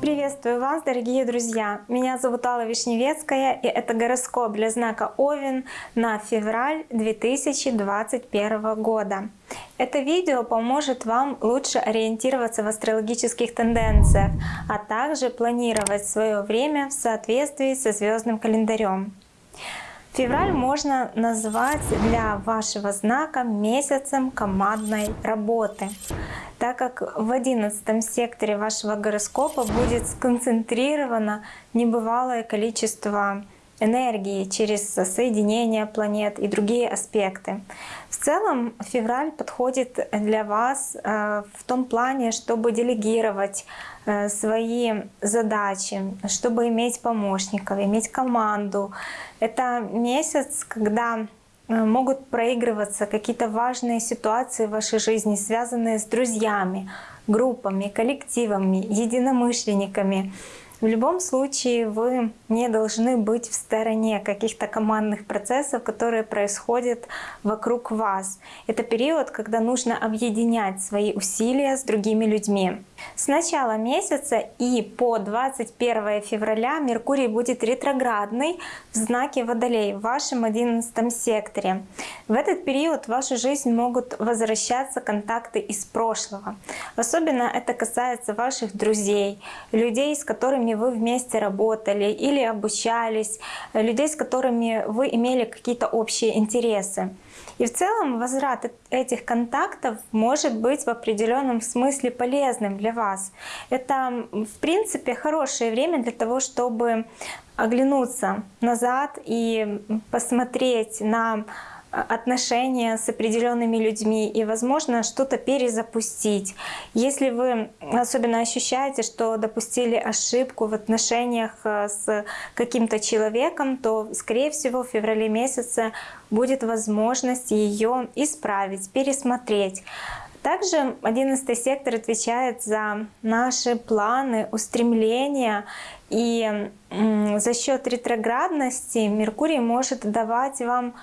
Приветствую вас, дорогие друзья! Меня зовут Алла Вишневецкая, и это гороскоп для знака Овен на февраль 2021 года. Это видео поможет вам лучше ориентироваться в астрологических тенденциях, а также планировать свое время в соответствии со звездным календарем. Февраль можно назвать для вашего знака месяцем командной работы, так как в одиннадцатом секторе вашего гороскопа будет сконцентрировано небывалое количество энергии через соединение планет и другие аспекты. В целом февраль подходит для вас э, в том плане, чтобы делегировать э, свои задачи, чтобы иметь помощников, иметь команду. Это месяц, когда э, могут проигрываться какие-то важные ситуации в вашей жизни, связанные с друзьями, группами, коллективами, единомышленниками. В любом случае вы не должны быть в стороне каких-то командных процессов, которые происходят вокруг вас. Это период, когда нужно объединять свои усилия с другими людьми. С начала месяца и по 21 февраля Меркурий будет ретроградный в знаке Водолей в вашем 11 секторе. В этот период в вашу жизнь могут возвращаться контакты из прошлого. Особенно это касается ваших друзей, людей, с которыми вы вместе работали или обучались, людей, с которыми вы имели какие-то общие интересы. И в целом возврат этих контактов может быть в определенном смысле полезным для вас. Это, в принципе, хорошее время для того, чтобы оглянуться назад и посмотреть на отношения с определенными людьми и, возможно, что-то перезапустить. Если вы особенно ощущаете, что допустили ошибку в отношениях э, с каким-то человеком, то, скорее всего, в феврале месяце будет возможность ее исправить, пересмотреть. Также 11 сектор отвечает за наши планы, устремления. И за счет ретроградности Меркурий может давать вам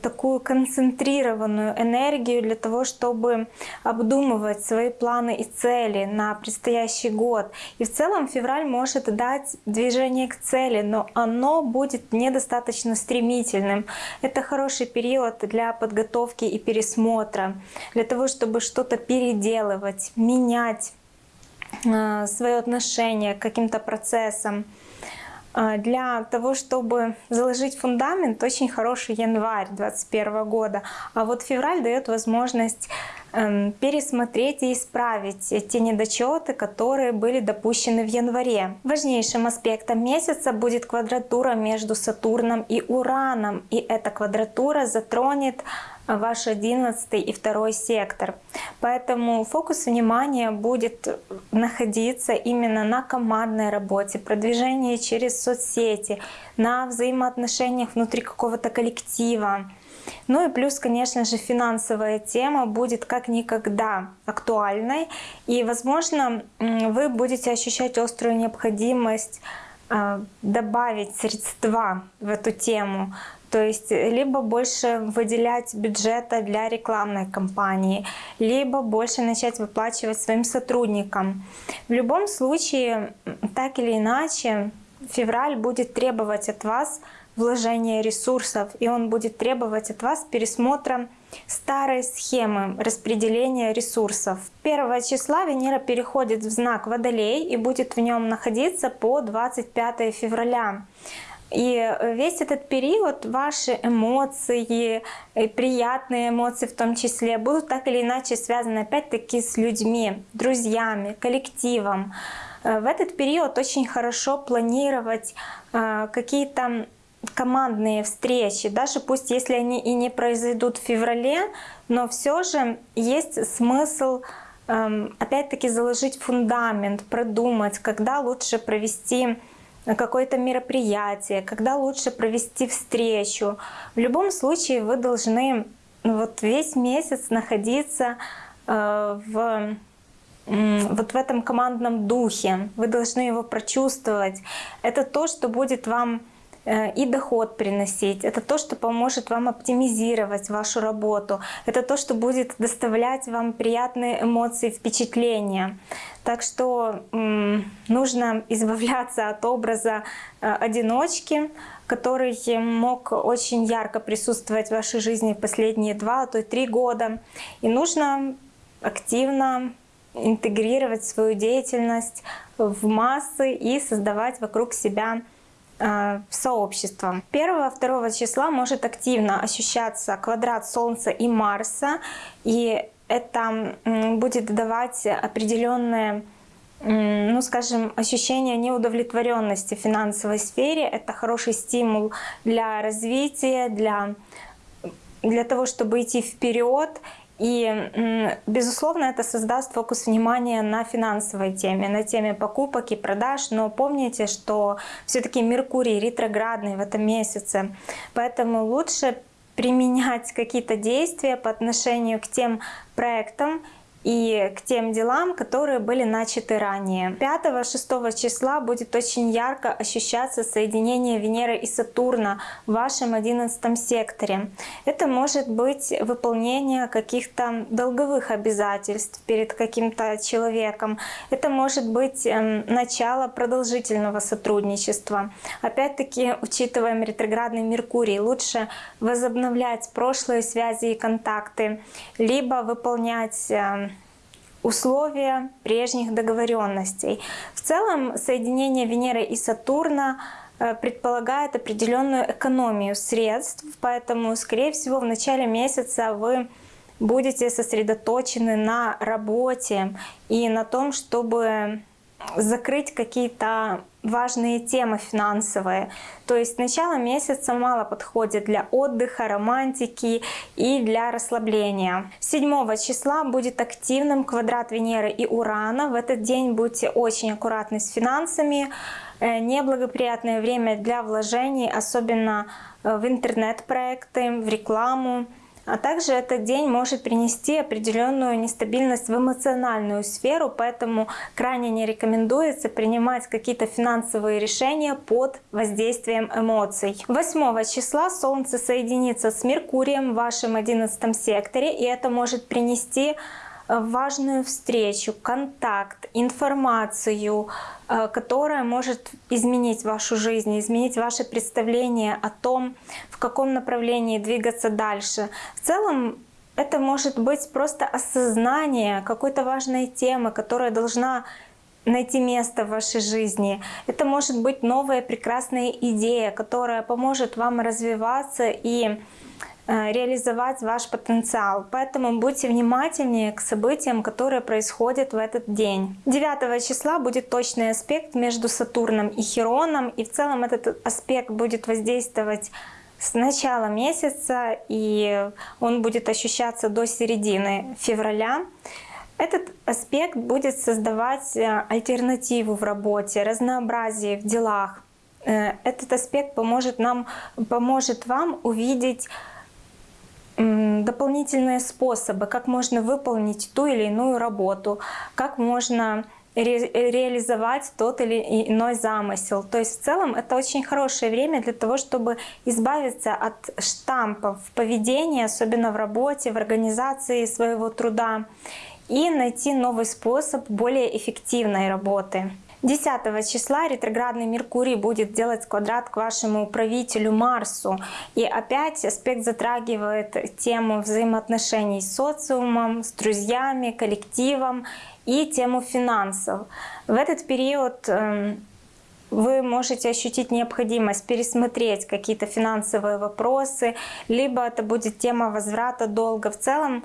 такую концентрированную энергию для того, чтобы обдумывать свои планы и цели на предстоящий год. И в целом февраль может дать движение к цели, но оно будет недостаточно стремительным. Это хороший период для подготовки и пересмотра, для того, чтобы что-то переделывать, менять э, свое отношение к каким-то процессам. А, для того, чтобы заложить фундамент, очень хороший январь 2021 года. А вот февраль дает возможность пересмотреть и исправить те недочеты, которые были допущены в январе. Важнейшим аспектом месяца будет квадратура между Сатурном и Ураном. И эта квадратура затронет ваш 11 и 2 сектор. Поэтому фокус внимания будет находиться именно на командной работе, продвижении через соцсети, на взаимоотношениях внутри какого-то коллектива. Ну и плюс, конечно же, финансовая тема будет как никогда актуальной. И, возможно, вы будете ощущать острую необходимость а, добавить средства в эту тему. То есть либо больше выделять бюджета для рекламной кампании, либо больше начать выплачивать своим сотрудникам. В любом случае, так или иначе, февраль будет требовать от вас вложения ресурсов, и он будет требовать от вас пересмотра старой схемы распределения ресурсов. 1 числа Венера переходит в знак Водолей и будет в нем находиться по 25 февраля. И весь этот период ваши эмоции, приятные эмоции в том числе, будут так или иначе связаны опять-таки с людьми, друзьями, коллективом. Э, в этот период очень хорошо планировать э, какие-то командные встречи, даже пусть если они и не произойдут в феврале, но все же есть смысл эм, опять-таки заложить фундамент, продумать, когда лучше провести какое-то мероприятие, когда лучше провести встречу. В любом случае вы должны вот весь месяц находиться э, в вот в этом командном духе. Вы должны его прочувствовать. Это то, что будет вам и доход приносить. Это то, что поможет вам оптимизировать вашу работу. Это то, что будет доставлять вам приятные эмоции, впечатления. Так что нужно избавляться от образа э, одиночки, который мог очень ярко присутствовать в вашей жизни последние два, а то и три года. И нужно активно интегрировать свою деятельность в массы и создавать вокруг себя э, сообщество. 1-2 числа может активно ощущаться квадрат Солнца и Марса, и это будет давать определенные ну, скажем, ощущение неудовлетворенности в финансовой сфере. Это хороший стимул для развития, для, для того, чтобы идти вперед. И, безусловно, это создаст фокус внимания на финансовой теме, на теме покупок и продаж. Но помните, что все-таки Меркурий ретроградный в этом месяце, поэтому лучше применять какие-то действия по отношению к тем проектам и к тем делам, которые были начаты ранее. 5-6 числа будет очень ярко ощущаться соединение Венеры и Сатурна в вашем 11 секторе. Это может быть выполнение каких-то долговых обязательств перед каким-то человеком. Это может быть эм, начало продолжительного сотрудничества. Опять-таки, учитываем ретроградный Меркурий, лучше возобновлять прошлые связи и контакты, либо выполнять эм, условия прежних договоренностей. В целом соединение Венеры и Сатурна э, предполагает определенную экономию средств, поэтому, скорее всего, в начале месяца вы будете сосредоточены на работе и на том, чтобы закрыть какие-то важные темы финансовые. То есть начало месяца мало подходит для отдыха, романтики и для расслабления. 7 числа будет активным квадрат Венеры и Урана. В этот день будьте очень аккуратны с финансами. Э, неблагоприятное время для вложений, особенно э, в интернет-проекты, в рекламу. А также этот день может принести определенную нестабильность в эмоциональную сферу, поэтому крайне не рекомендуется принимать какие-то финансовые решения под воздействием эмоций. 8 числа Солнце соединится с Меркурием в вашем 11 секторе, и это может принести важную встречу, контакт, информацию, э, которая может изменить вашу жизнь, изменить ваше представление о том, в каком направлении двигаться дальше. В целом это может быть просто осознание какой-то важной темы, которая должна найти место в вашей жизни. Это может быть новая прекрасная идея, которая поможет вам развиваться и реализовать ваш потенциал. Поэтому будьте внимательнее к событиям, которые происходят в этот день. 9 числа будет точный аспект между Сатурном и Хероном, и в целом этот аспект будет воздействовать с начала месяца, и он будет ощущаться до середины февраля. Этот аспект будет создавать э, альтернативу в работе, разнообразие в делах. Э, этот аспект поможет, нам, поможет вам увидеть дополнительные способы, как можно выполнить ту или иную работу, как можно ре реализовать тот или иной замысел. То есть в целом это очень хорошее время для того, чтобы избавиться от штампов поведения, особенно в работе, в организации своего труда, и найти новый способ более эффективной работы. 10 числа ретроградный Меркурий будет делать квадрат к вашему правителю Марсу. И опять аспект затрагивает тему взаимоотношений с социумом, с друзьями, коллективом и тему финансов. В этот период эм, вы можете ощутить необходимость пересмотреть какие-то финансовые вопросы, либо это будет тема возврата долга. В целом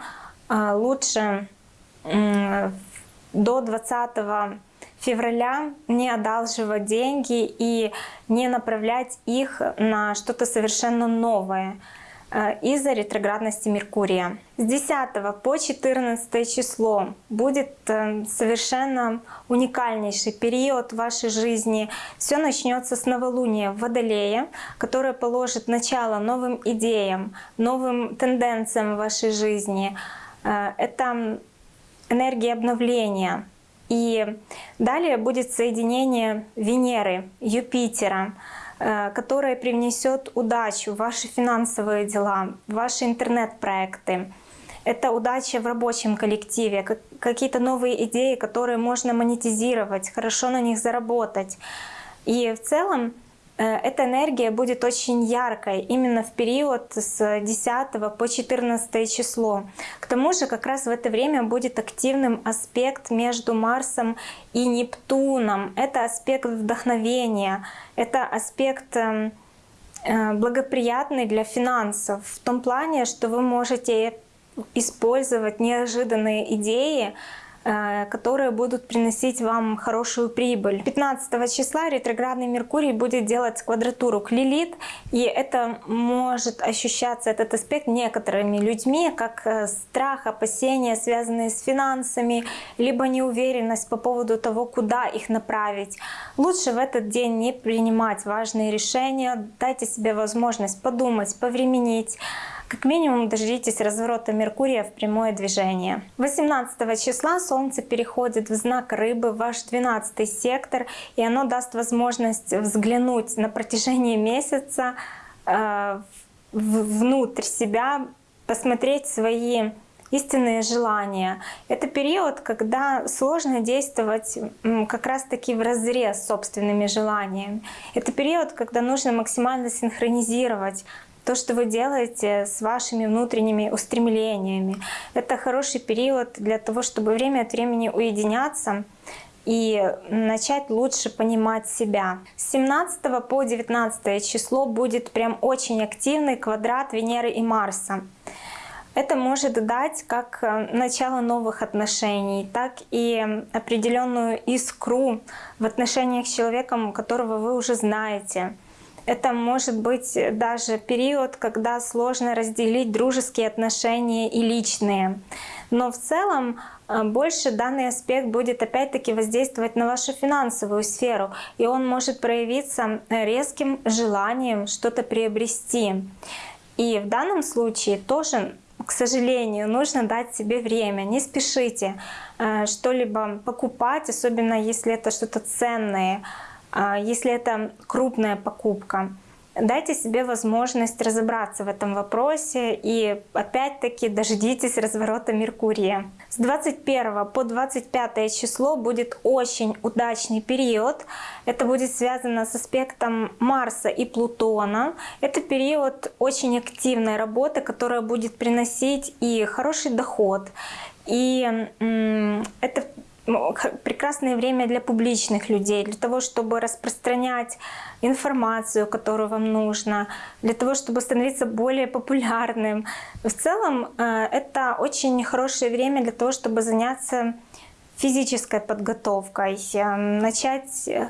э, лучше до 20 февраля не одалживать деньги и не направлять их на что-то совершенно новое э, из-за ретроградности Меркурия. С 10 по 14 число будет э, совершенно уникальнейший период в вашей жизни. Все начнется с новолуния в Водолее, которое положит начало новым идеям, новым тенденциям в вашей жизни. Э, это энергия обновления, и далее будет соединение Венеры, Юпитера. э, которое привнесет удачу в ваши финансовые дела, в ваши интернет-проекты. Это удача в рабочем коллективе, какие-то новые идеи, которые можно монетизировать, хорошо на них заработать. И в целом эта энергия будет очень яркой именно в период с 10 по 14 число. К тому же как раз в это время будет активным аспект между Марсом и Нептуном. Это аспект вдохновения, это аспект эм, э, благоприятный для финансов в том плане, что вы можете использовать неожиданные идеи, Э, которые будут приносить вам хорошую прибыль. 15 числа ретроградный Меркурий будет делать квадратуру к Лилит, и это может ощущаться, этот аспект, некоторыми людьми, как э, страх, опасения, связанные с финансами, либо неуверенность по поводу того, куда их направить. Лучше в этот день не принимать важные решения, дайте себе возможность подумать, повременить, как минимум дождитесь разворота Меркурия в прямое движение. 18 числа Солнце переходит в знак Рыбы, ваш 12 сектор, и оно даст возможность взглянуть на протяжении месяца э, внутрь себя, посмотреть свои истинные желания. Это период, когда сложно действовать как раз-таки в разрез с собственными желаниями. Это период, когда нужно максимально синхронизировать то, что вы делаете с вашими внутренними устремлениями. Это хороший период для того, чтобы время от времени уединяться и начать лучше понимать себя. С 17 по 19 число будет прям очень активный квадрат Венеры и Марса. Это может дать как э, начало новых отношений, так и определенную искру в отношениях с человеком, которого вы уже знаете. Это может быть даже период, когда сложно разделить дружеские отношения и личные. Но в целом э, больше данный аспект будет опять-таки воздействовать на вашу финансовую сферу, и он может проявиться резким желанием что-то приобрести. И в данном случае тоже к сожалению, нужно дать себе время, не спешите э, что-либо покупать, особенно если это что-то ценное. А, если это крупная покупка. Дайте себе возможность разобраться в этом вопросе и опять-таки дождитесь разворота Меркурия. С 21 по 25 число будет очень удачный период. Это будет связано с аспектом Марса и Плутона. Это период очень активной работы, которая будет приносить и хороший доход. И это прекрасное время для публичных людей, для того, чтобы распространять информацию, которую вам нужно, для того, чтобы становиться более популярным. В целом э, это очень хорошее время для того, чтобы заняться физической подготовкой, э, начать э,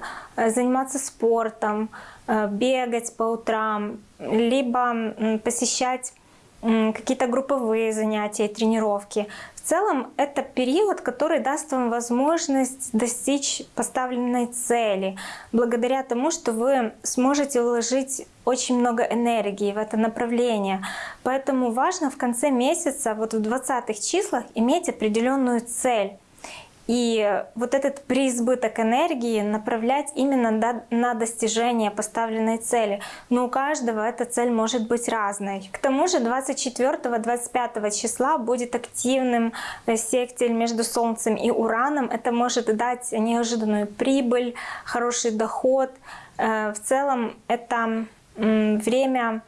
заниматься спортом, бегать по утрам, либо посещать какие-то групповые занятия, тренировки. В целом это период, который даст вам возможность достичь поставленной цели, благодаря тому, что вы сможете вложить очень много энергии в это направление. Поэтому важно в конце месяца, вот в 20 числах, иметь определенную цель. И вот этот преизбыток энергии направлять именно на достижение поставленной цели. Но у каждого эта цель может быть разной. К тому же 24-25 числа будет активным э, сектиль между Солнцем и Ураном. Это может дать неожиданную прибыль, хороший доход. Э, в целом это время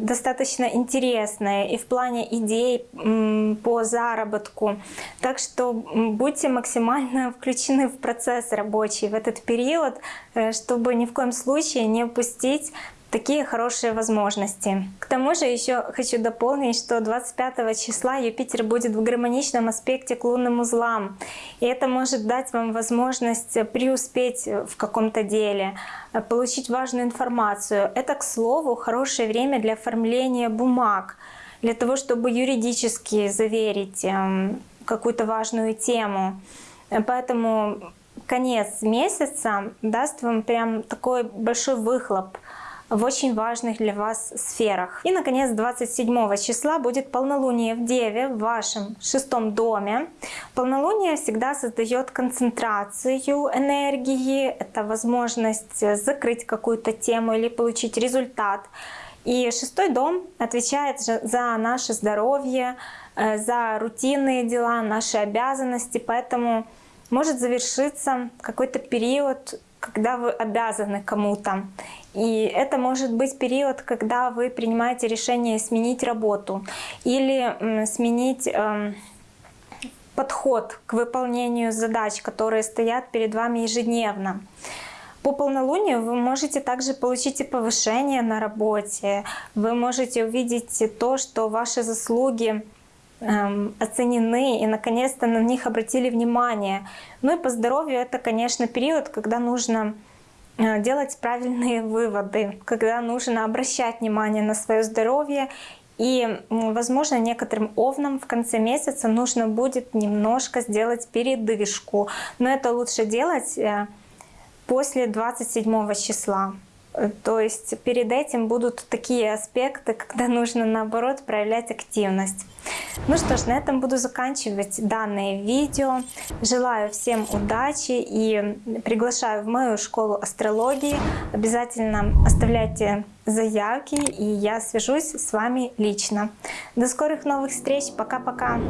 достаточно интересное и в плане идей по заработку. Так что будьте максимально включены в процесс рабочий в этот период, э, чтобы ни в коем случае не упустить такие хорошие возможности. К тому же еще хочу дополнить, что 25 числа Юпитер будет в гармоничном аспекте к лунным узлам. И это может дать вам возможность преуспеть в каком-то деле, получить важную информацию. Это, к слову, хорошее время для оформления бумаг, для того, чтобы юридически заверить эм, какую-то важную тему. Поэтому конец месяца даст вам прям такой большой выхлоп в очень важных для вас сферах. И, наконец, 27 числа будет полнолуние в Деве в вашем шестом доме. Полнолуние всегда создает концентрацию энергии, это возможность закрыть какую-то тему или получить результат. И шестой дом отвечает за наше здоровье, э, за рутинные дела, наши обязанности, поэтому может завершиться какой-то период, когда вы обязаны кому-то. И это может быть период, когда вы принимаете решение сменить работу или сменить эм, подход к выполнению задач, которые стоят перед вами ежедневно. По полнолунию вы можете также получить и повышение на работе, вы можете увидеть то, что ваши заслуги эм, оценены и наконец-то на них обратили внимание. Ну и по здоровью это, конечно, период, когда нужно делать правильные выводы, когда нужно обращать внимание на свое здоровье и, возможно, некоторым овнам в конце месяца нужно будет немножко сделать передышку. Но это лучше делать э, после 27 числа. Э, то есть перед этим будут такие аспекты, когда нужно наоборот проявлять активность. Ну что ж, на этом буду заканчивать данное видео. Желаю всем удачи и приглашаю в мою школу астрологии. Обязательно оставляйте заявки и я свяжусь с вами лично. До скорых новых встреч. Пока-пока.